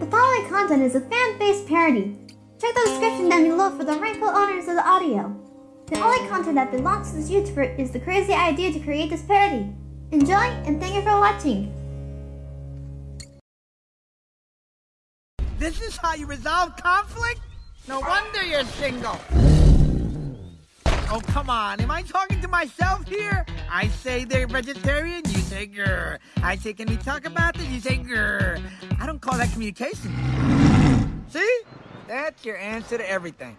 The following content is a fan-based parody. Check the description down below for the rightful owners of the audio. The only content that belongs to this YouTuber is the crazy idea to create this parody. Enjoy, and thank you for watching. This is how you resolve conflict? No wonder you're single. Oh, come on. Am I talking to myself here? I say they're vegetarian, you say grr. I say, can we talk about this? You say grr. Call that communication. See? That's your answer to everything.